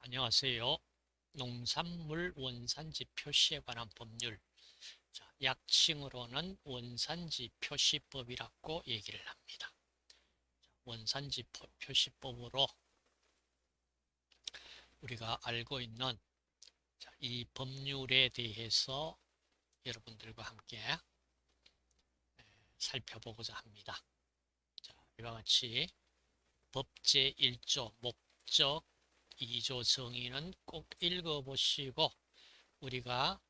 안녕하세요. 농산물 원산지 표시에 관한 법률 자, 약칭으로는 원산지 표시법이라고 얘기를 합니다. 원산지 표시법으로 우리가 알고 있는 자, 이 법률에 대해서 여러분들과 함께 살펴보고자 합니다. 자, 이와 같이 법제 1조 목적 2조 정의는 꼭 읽어보시고 우리가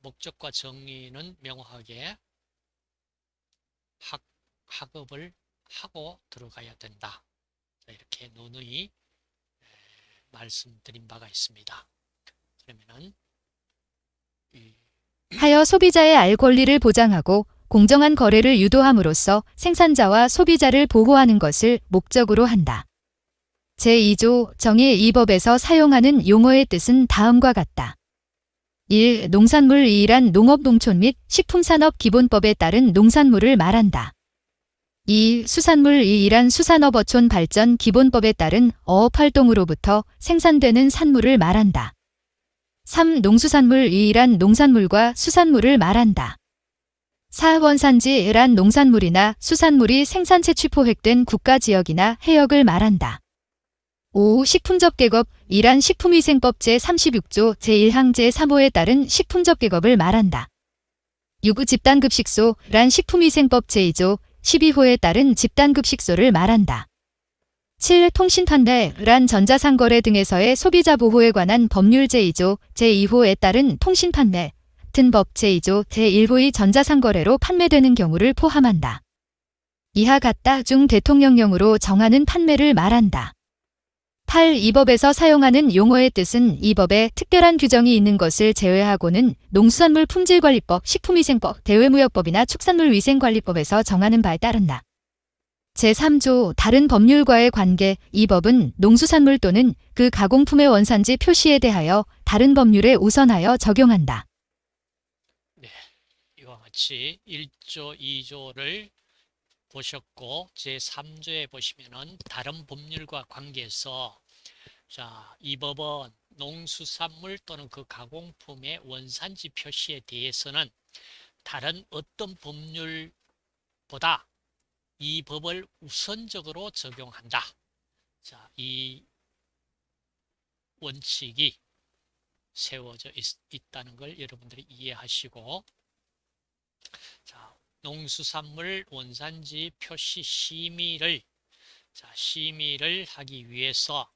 목적과 정의는 명확하게 학, 학업을 하고 들어가야 된다. 이렇게 누누이 말씀드린 바가 있습니다. 그러면은 하여 소비자의 알 권리를 보장하고 공정한 거래를 유도함으로써 생산자와 소비자를 보호하는 것을 목적으로 한다. 제2조 정의 이 법에서 사용하는 용어의 뜻은 다음과 같다. 1. 농산물 이란 농업농촌 및 식품산업 기본법에 따른 농산물을 말한다. 2. 수산물 이란 수산업어촌 발전 기본법에 따른 어업활동으로부터 생산되는 산물을 말한다. 3. 농수산물 이란 농산물과 수산물을 말한다. 4. 원산지란 농산물이나 수산물이 생산체 취포획된 국가지역이나 해역을 말한다. 5. 식품접객업 이란 식품위생법 제36조 제1항 제3호에 따른 식품접객업을 말한다. 6. 집단급식소 란 식품위생법 제2조 12호에 따른 집단급식소를 말한다. 7. 통신판매 란 전자상거래 등에서의 소비자 보호에 관한 법률 제2조 제2호에 따른 통신판매 같은 법 제2조 제1호의 전자상거래로 판매되는 경우를 포함한다. 이하 같다 중 대통령령으로 정하는 판매를 말한다. 8. 이 법에서 사용하는 용어의 뜻은 이 법에 특별한 규정이 있는 것을 제외하고는 농수산물 품질관리법, 식품위생법, 대외무역법이나 축산물위생관리법에서 정하는 바에 따른다. 제3조 다른 법률과의 관계 이 법은 농수산물 또는 그 가공품의 원산지 표시에 대하여 다른 법률에 우선하여 적용한다. 네, 이와 같이 1조, 2조를 보셨고 제3조에 보시면은 다른 법률과 관계에서 자, 이 법은 농수산물 또는 그 가공품의 원산지 표시에 대해서는 다른 어떤 법률보다 이 법을 우선적으로 적용한다. 자, 이 원칙이 세워져 있, 다는걸 여러분들이 이해하시고 자, 농수산물 원산지 표시 심의를 자, 심의를 하기 위해서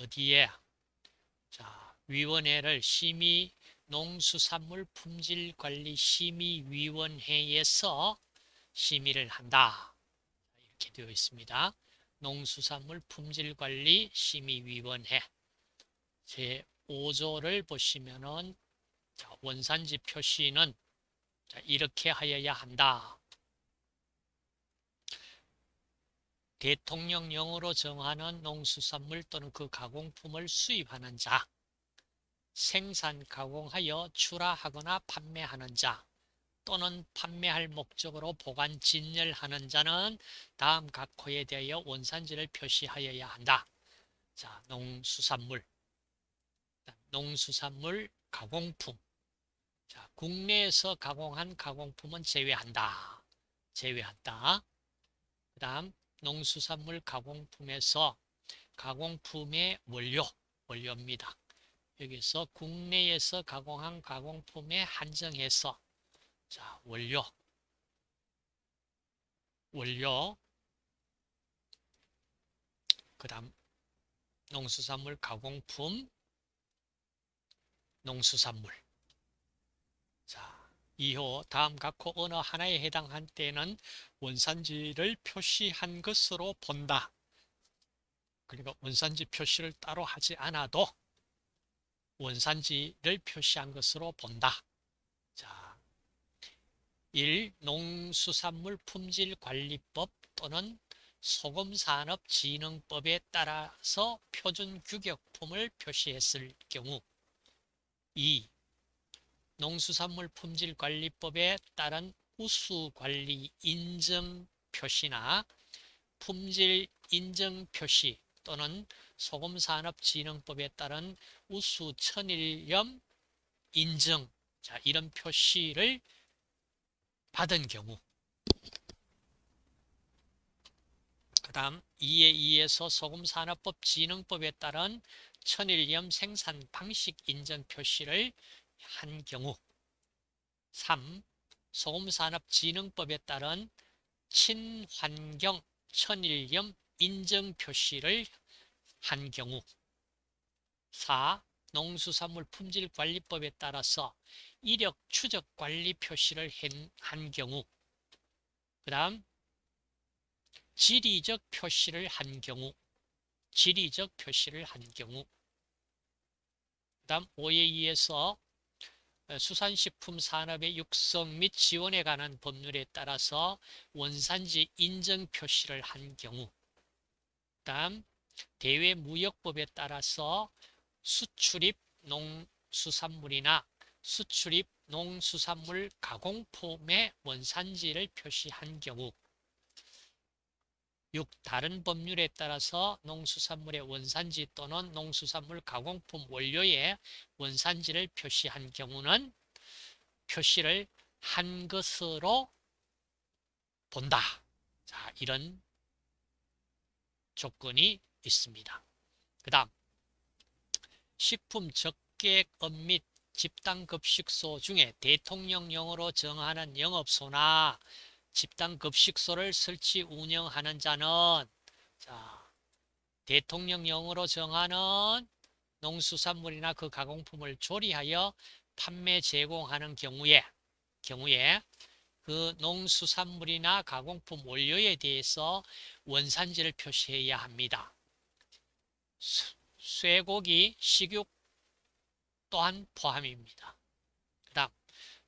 어디에 자, 위원회를 심의 농수산물 품질관리 심의위원회에서 심의를 한다. 이렇게 되어 있습니다. 농수산물 품질관리 심의위원회 제 5조를 보시면은 원산지 표시는 이렇게 하여야 한다. 대통령령으로 정하는 농수산물 또는 그 가공품을 수입하는 자, 생산, 가공하여 출하하거나 판매하는 자, 또는 판매할 목적으로 보관, 진열하는 자는 다음 각 호에 대하여 원산지를 표시하여야 한다. 자, 농수산물, 농수산물 가공품, 자, 국내에서 가공한 가공품은 제외한다. 제외한다. 그 다음 농수산물 가공품에서 가공품의 원료, 원료입니다. 여기서 국내에서 가공한 가공품에 한정해서 자, 원료. 원료. 그 다음 농수산물 가공품 농수산물 자, 이후 다음 각호 어느 하나에 해당한 때는 원산지를 표시한 것으로 본다. 그러니까 원산지 표시를 따로 하지 않아도 원산지를 표시한 것으로 본다. 1. 농수산물 품질관리법 또는 소금산업진흥법에 따라서 표준 규격품을 표시했을 경우 2. 농수산물 품질관리법에 따른 우수관리 인증 표시나 품질 인증 표시 또는 소금산업진흥법에 따른 우수 천일염 인증 자 이런 표시를 받은 경우 그 다음 2에 2에서 소금산업법 진흥법에 따른 천일염 생산 방식 인증 표시를 한 경우 3. 소금산업진흥법에 따른 친환경 천일염 인증 표시를 한 경우 4. 농수산물 품질관리법에 따라서 이력 추적 관리 표시를 한 경우 그 다음 지리적 표시를 한 경우 지리적 표시를 한 경우 그 다음 5에 2에서 수산식품 산업의 육성 및 지원에 관한 법률에 따라서 원산지 인증 표시를 한 경우 다음 대외무역법에 따라서 수출입 농수산물이나 수출입 농수산물 가공품의 원산지를 표시한 경우 6. 다른 법률에 따라서 농수산물의 원산지 또는 농수산물 가공품 원료의 원산지를 표시한 경우는 표시를 한 것으로 본다. 자, 이런 조건이 있습니다. 그 다음 식품 적객업 및 집단급식소 중에 대통령령으로 정하는 영업소나 집단 급식소를 설치 운영하는 자는 자 대통령령으로 정하는 농수산물이나 그 가공품을 조리하여 판매 제공하는 경우에 경우에 그 농수산물이나 가공품 원료에 대해서 원산지를 표시해야 합니다. 쇠고기, 식육 또한 포함입니다. 그 다음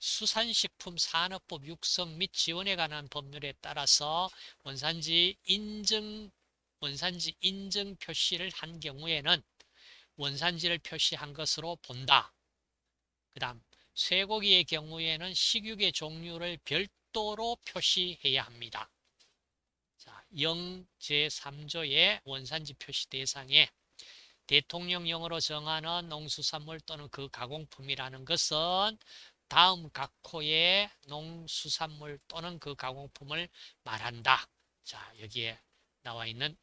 수산식품 산업법 육성 및 지원에 관한 법률에 따라서 원산지 인증 원산지 인증 표시를 한 경우에는 원산지를 표시한 것으로 본다. 그 다음 쇠고기의 경우에는 식육의 종류를 별도로 표시해야 합니다. 자, 영 제3조의 원산지 표시 대상에 대통령령으로 정하는 농수산물 또는 그 가공품이라는 것은 다음 각호의 농수산물 또는 그 가공품을 말한다. 자, 여기에 나와 있는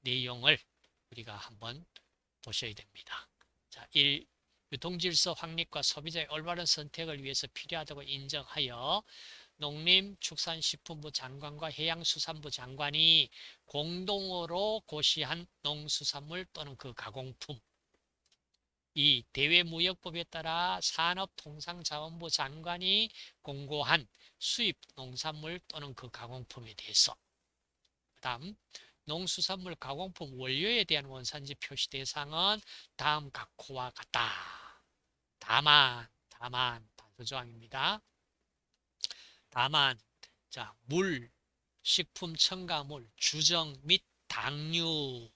내용을 우리가 한번 보셔야 됩니다. 자, 1. 유통질서 확립과 소비자의 올바른 선택을 위해서 필요하다고 인정하여 농림축산식품부 장관과 해양수산부 장관이 공동으로 고시한 농수산물 또는 그 가공품 이 대외무역법에 따라 산업통상자원부 장관이 공고한 수입 농산물 또는 그 가공품에 대해서 그 다음 농수산물 가공품 원료에 대한 원산지 표시 대상은 다음 각호와 같다. 다만 다만 단서조항입니다. 다만 자, 물, 식품 첨가물, 주정 및 당류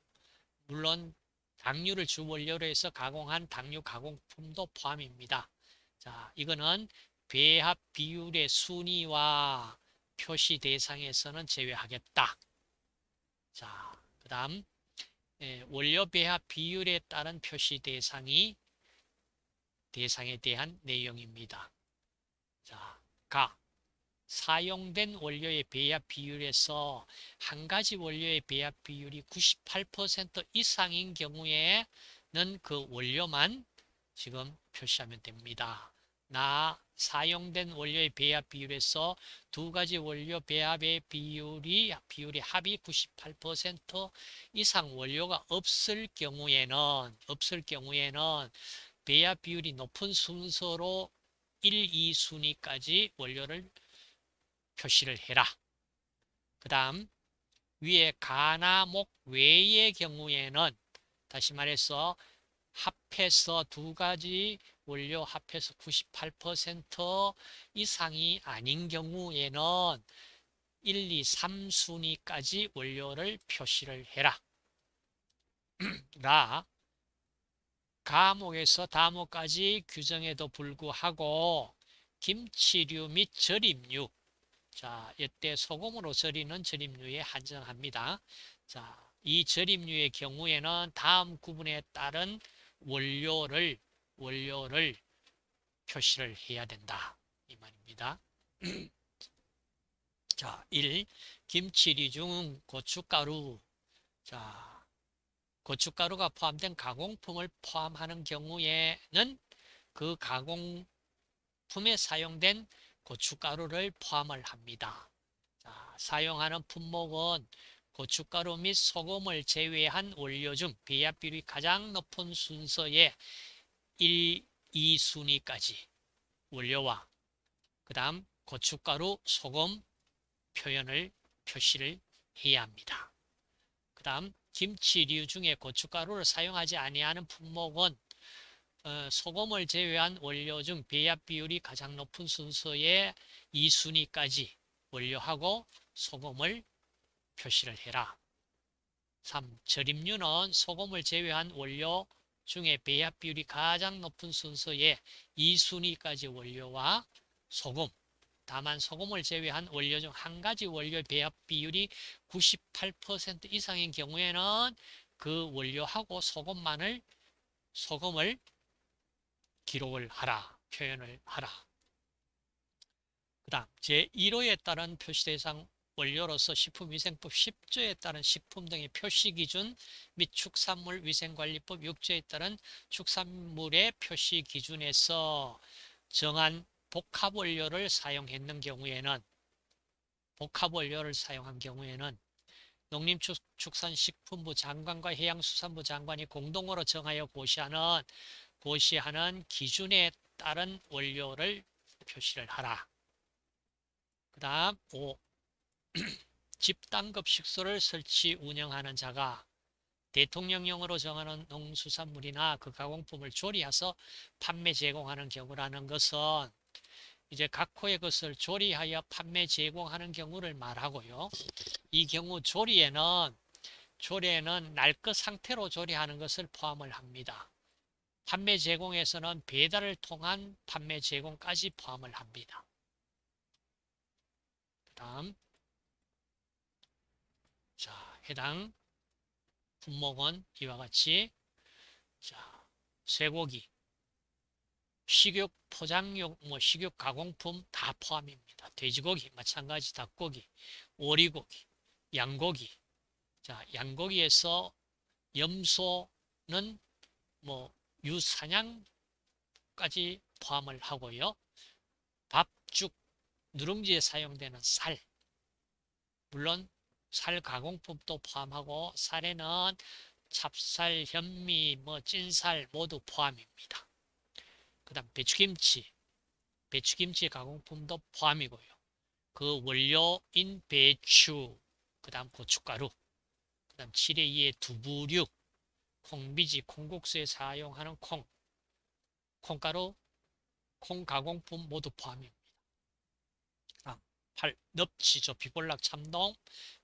물론 당류를 주 원료로 해서 가공한 당류 가공품도 포함입니다. 자, 이거는 배합 비율의 순위와 표시 대상에서는 제외하겠다. 자, 그 다음 원료 배합 비율에 따른 표시 대상이 대상에 대한 내용입니다. 자, 가 사용된 원료의 배합 비율에서 한 가지 원료의 배합 비율이 98% 이상인 경우에는 그 원료만 지금 표시하면 됩니다. 나 사용된 원료의 배합 비율에서 두 가지 원료 배합의 비율이 비율이 합이 98% 이상 원료가 없을 경우에는 없을 경우에는 배합 비율이 높은 순서로 1, 2순위까지 원료를 표시를 해라. 그 다음 위에 가나목 외의 경우에는 다시 말해서 합해서 두 가지 원료 합해서 98% 이상이 아닌 경우에는 1, 2, 3순위까지 원료를 표시를 해라. 라 가목에서 다목까지 규정에도 불구하고 김치류 및 절임류 자, 이때 소금으로 절이는 절임류에 한정합니다. 자, 이 절임류의 경우에는 다음 구분에 따른 원료를 원료를 표시를 해야 된다. 이 말입니다. 자, 1. 김치류 중 고춧가루. 자, 고춧가루가 포함된 가공품을 포함하는 경우에는 그 가공품에 사용된 고춧가루를 포함을 합니다. 자, 사용하는 품목은 고춧가루 및 소금을 제외한 원료 중 배합 비율이 가장 높은 순서의 1, 2순위까지 원료와 그 다음 고춧가루, 소금 표현을 표시를 해야 합니다. 그 다음 김치류 중에 고춧가루를 사용하지 아니하는 품목은 어, 소금을 제외한 원료 중 배합 비율이 가장 높은 순서의 2순위까지 원료하고 소금을 표시를 해라. 3. 절임류는 소금을 제외한 원료 중에 배합 비율이 가장 높은 순서의 2순위까지 원료와 소금, 다만 소금을 제외한 원료 중 한 가지 원료 배합 비율이 98% 이상인 경우에는 그 원료하고 소금만을 소금을 기록을 하라, 표현을 하라. 그 다음 제1호에 따른 표시대상 원료로서 식품위생법 10조에 따른 식품 등의 표시기준 및 축산물 위생관리법 6조에 따른 축산물의 표시기준에서 정한 복합원료를 사용했는 경우에는 복합원료를 사용한 경우에는 농림축산식품부 장관과 해양수산부 장관이 공동으로 정하여 고시하는 고시하는 기준에 따른 원료를 표시를 하라. 그 다음 5. 집단급식소를 설치 운영하는 자가 대통령령으로 정하는 농수산물이나 그 가공품을 조리해서 판매 제공하는 경우라는 것은 이제 각호의 것을 조리하여 판매 제공하는 경우를 말하고요. 이 경우 조리에는 조리에는 날 것 상태로 조리하는 것을 포함을 합니다. 판매 제공에서는 배달을 통한 판매 제공까지 포함을 합니다. 그 다음 자 해당 품목은 이와 같이 자 쇠고기 식육 포장용 뭐 식육 가공품 다 포함입니다. 돼지고기 마찬가지 닭고기 오리고기 양고기 자 양고기에서 염소는 뭐 유사냥까지 포함을 하고요. 밥죽 누룽지에 사용되는 살 물론 살 가공품도 포함하고 살에는 찹쌀, 현미, 뭐 찐살 모두 포함입니다. 그 다음 배추김치, 배추김치 가공품도 포함이고요. 그 원료인 배추, 그 다음 고춧가루, 그 다음 7회 2의 두부류, 콩비지, 콩국수에 사용하는 콩, 콩가루, 콩 가공품 모두 포함입니다. 8. 넙치, 조피볼락, 참돔,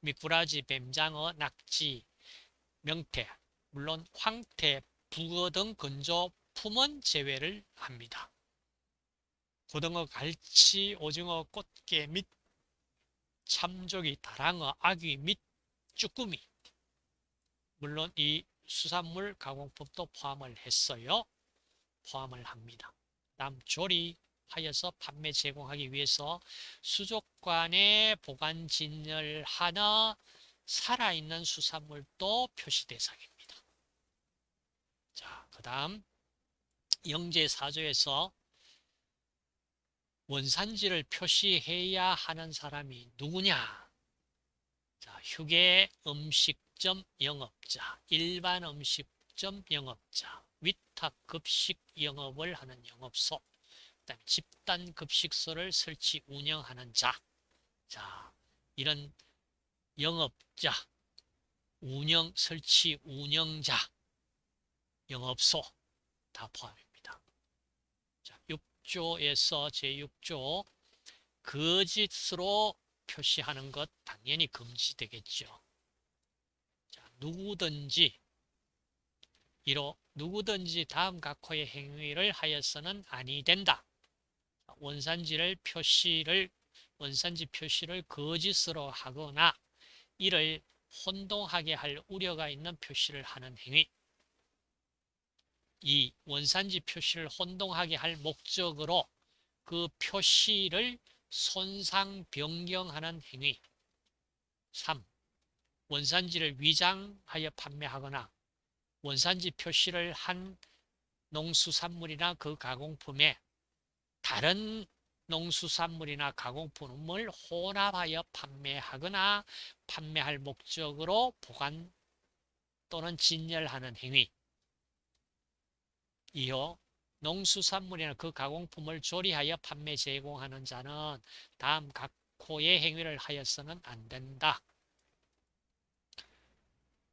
미꾸라지, 뱀장어, 낙지, 명태, 물론 황태, 북어 등 건조 품은 제외를 합니다. 고등어, 갈치, 오징어, 꽃게 및 참조기, 다랑어, 아귀 및 쭈꾸미 물론 이 수산물 가공법도 포함을 했어요. 포함을 합니다. 다음 조리, 하여서 판매 제공하기 위해서 수족관에 보관 진열 하나 살아있는 수산물도 표시 대상입니다. 자, 그 다음 영제사조에서 원산지를 표시해야 하는 사람이 누구냐? 자, 휴게 음식 점 영업자, 일반 음식점 영업자, 위탁 급식 영업을 하는 영업소, 그다음에 집단 급식소를 설치 운영하는 자. 자, 이런 영업자, 운영 설치 운영자, 영업소 다 포함입니다. 자, 6조에서 제6조 거짓으로 표시하는 것 당연히 금지되겠죠. 자, 누구든지 이로 누구든지 다음 각호의 행위를 하여서는 아니 된다. 원산지를 표시를 원산지 표시를 거짓으로 하거나 이를 혼동하게 할 우려가 있는 표시를 하는 행위. 이 원산지 표시를 혼동하게 할 목적으로 그 표시를 손상 변경하는 행위. 3. 원산지를 위장하여 판매하거나 원산지 표시를 한 농수산물이나 그 가공품에 다른 농수산물이나 가공품을 혼합하여 판매하거나 판매할 목적으로 보관 또는 진열하는 행위. 이어 농수산물이나 그 가공품을 조리하여 판매 제공하는 자는 다음 각 호의 행위를 하여서는 안 된다.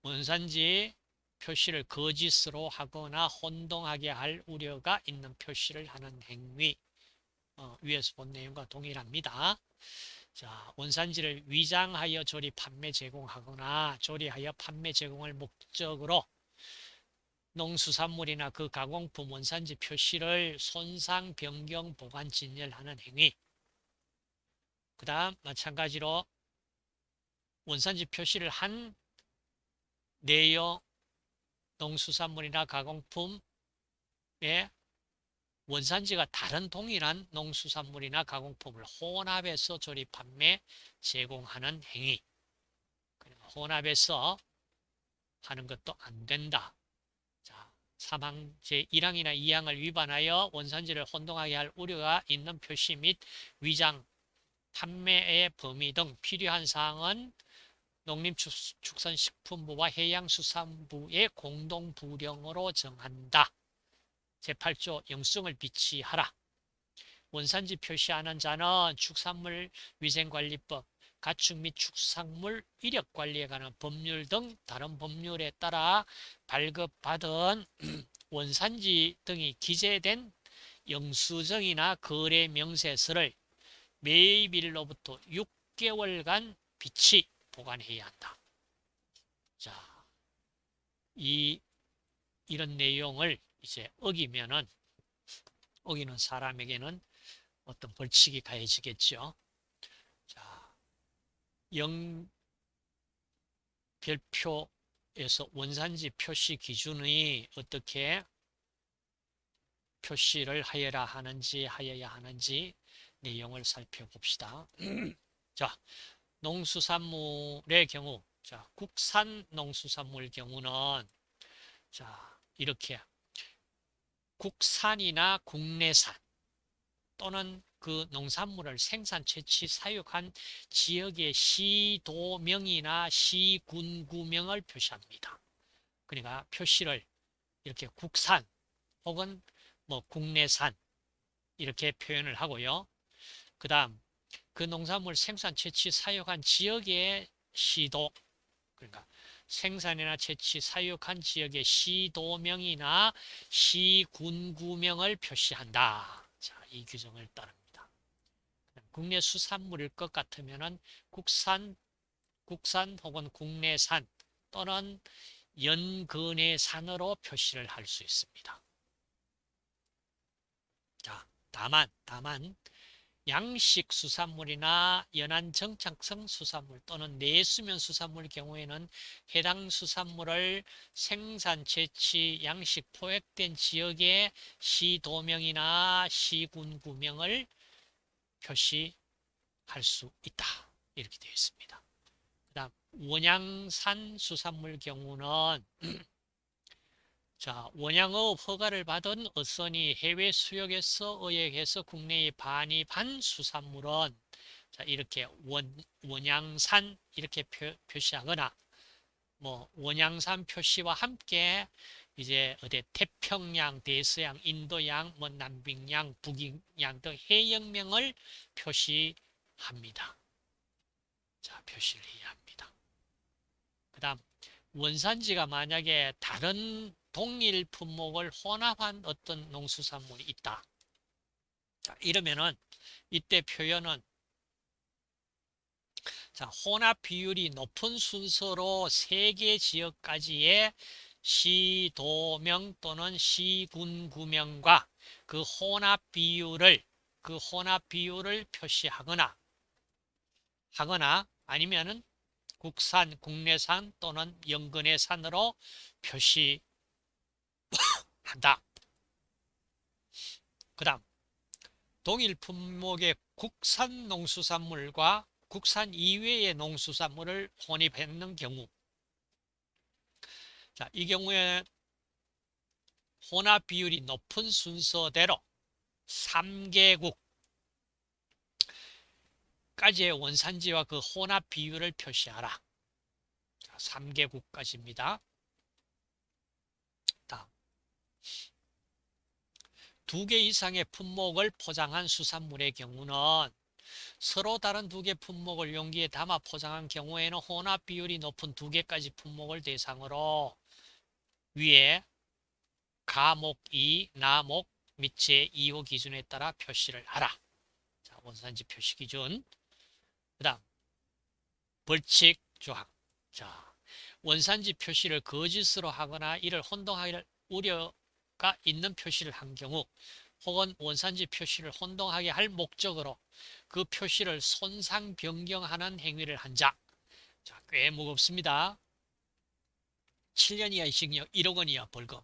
원산지 표시를 거짓으로 하거나 혼동하게 할 우려가 있는 표시를 하는 행위. 어, 위에서 본 내용과 동일합니다. 자, 원산지를 위장하여 조리 판매 제공하거나 조리하여 판매 제공을 목적으로 농수산물이나 그 가공품 원산지 표시를 손상, 변경, 보관, 진열하는 행위. 그 다음 마찬가지로 원산지 표시를 한 내용 농수산물이나 가공품의 원산지가 다른 동일한 농수산물이나 가공품을 혼합해서 조리, 판매, 제공하는 행위. 혼합해서 하는 것도 안 된다. 자, 3항 제1항이나 2항을 위반하여 원산지를 혼동하게 할 우려가 있는 표시 및 위장, 판매의 범위 등 필요한 사항은 농림축산식품부와 해양수산부의 공동부령으로 정한다. 제8조 영성을 비치하라. 원산지 표시하는 자는 축산물 위생관리법, 가축 및 축산물 이력관리에 관한 법률 등 다른 법률에 따라 발급받은 원산지 등이 기재된 영수증이나 거래 명세서를 매입일로부터 6개월간 비치 보관해야 한다. 자, 이 이런 내용을 이제 어기면은 어기는 사람에게는 어떤 벌칙이 가해지겠죠. 자, 영 별표에서 원산지 표시 기준이 어떻게 표시를 하여라 하는지 하여야 하는지 내용을 살펴봅시다. 자, 농수산물의 경우, 자, 국산 농수산물 경우는 자, 이렇게 국산이나 국내산 또는 그 농산물을 생산, 채취, 사육한 지역의 시도명이나 시군구명을 표시합니다. 그러니까 표시를 이렇게 국산 혹은 뭐 국내산 이렇게 표현을 하고요. 그 다음 그 농산물 생산, 채취, 사육한 지역의 시도 그러니까 생산이나 채취, 사육한 지역의 시도명이나 시군구명을 표시한다. 자, 이 규정을 따릅니다. 국내 수산물일 것 같으면은 국산, 국산 혹은 국내산 또는 연근해산으로 표시를 할 수 있습니다. 자, 다만, 다만 양식 수산물이나 연안 정착성 수산물 또는 내수면 수산물 경우에는 해당 수산물을 생산, 채취, 양식 포획된 지역의 시도명이나 시군 구명을 표시할 수 있다. 이렇게 되어 있습니다. 그 다음 원양산 수산물 경우는 자, 원양어업 허가를 받은 어선이 해외 수역에서 어획해서 국내에 반입한 수산물은 자, 이렇게 원, 원양산 이렇게 표, 표시하거나 뭐 원양산 표시와 함께 이제 어디 태평양, 대서양, 인도양, 뭐 남빙양, 북양 등 해역명을 표시합니다. 자, 표시를 해야 합니다. 그 다음 원산지가 만약에 다른 동일 품목을 혼합한 어떤 농수산물이 있다. 자, 이러면은 이때 표현은 자, 혼합 비율이 높은 순서로 세 개 지역까지의 시도명 또는 시군구명과 그 혼합 비율을 그 혼합 비율을 표시하거나 하거나 아니면은 국산, 국내산 또는 연근해산으로 표시 한다. 그 다음 동일 품목의 국산 농수산물과 국산 이외의 농수산물을 혼입했는 경우 자, 이 경우에 혼합 비율이 높은 순서대로 3개국 까지의 원산지와 그 혼합 비율을 표시하라. 자, 3개국까지입니다. 다음. 두 개 이상의 품목을 포장한 수산물의 경우는 서로 다른 두 개 품목을 용기에 담아 포장한 경우에는 혼합 비율이 높은 두 개까지 품목을 대상으로 위에 가목 2, 나목 및 제2호 기준에 따라 표시를 하라. 자, 원산지 표시 기준. 그 다음, 벌칙 조항. 자, 원산지 표시를 거짓으로 하거나 이를 혼동하기를 우려 가 있는 표시를 한 경우 혹은 원산지 표시를 혼동하게 할 목적으로 그 표시를 손상 변경하는 행위를 한 자. 자, 꽤 무겁습니다. 7년 이하의 징역 1억 원 이하 벌금을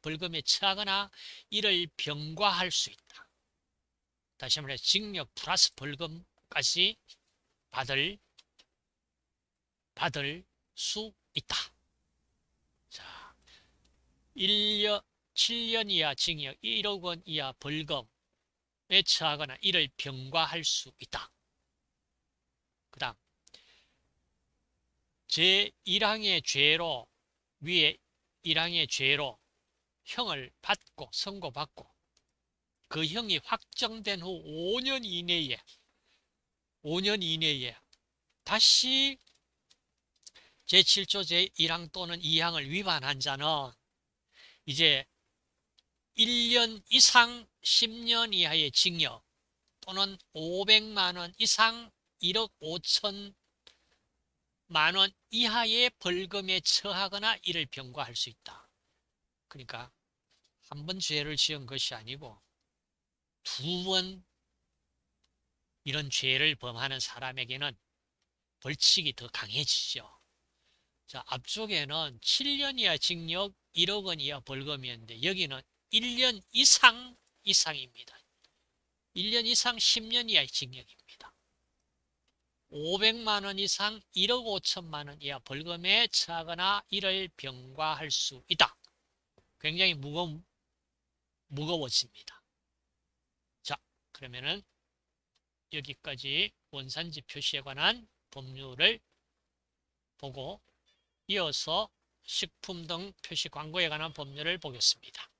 벌금에 처하거나 이를 병과할 수 있다. 다시 말해 징역 플러스 벌금까지 받을 받을 수 있다. 자, 1년 7년 이하 징역 1억 원 이하 벌금에 처하거나 이를 병과할 수 있다. 그 다음 제1항의 죄로 위에 1항의 죄로 형을 받고 선고받고 그 형이 확정된 후 5년 이내에 5년 이내에 다시 제7조 제1항 또는 2항을 위반한 자는 이제 1년 이상 10년 이하의 징역 또는 500만 원 이상 1억 5천 만원 이하의 벌금에 처하거나 이를 병과할 수 있다. 그러니까 한 번 죄를 지은 것이 아니고 두 번 이런 죄를 범하는 사람에게는 벌칙이 더 강해지죠. 자, 앞쪽에는 7년 이하 징역 1억 원 이하 벌금이었는데 여기는 1년 이상 이상입니다. 1년 이상 10년 이하의 징역입니다. 500만 원 이상 1억 5천만 원 이하 벌금에 처하거나 이를 병과할 수 있다. 굉장히 무거, 무거워집니다. 자, 그러면은 여기까지 원산지 표시에 관한 법률을 보고 이어서 식품 등 표시 광고에 관한 법률을 보겠습니다.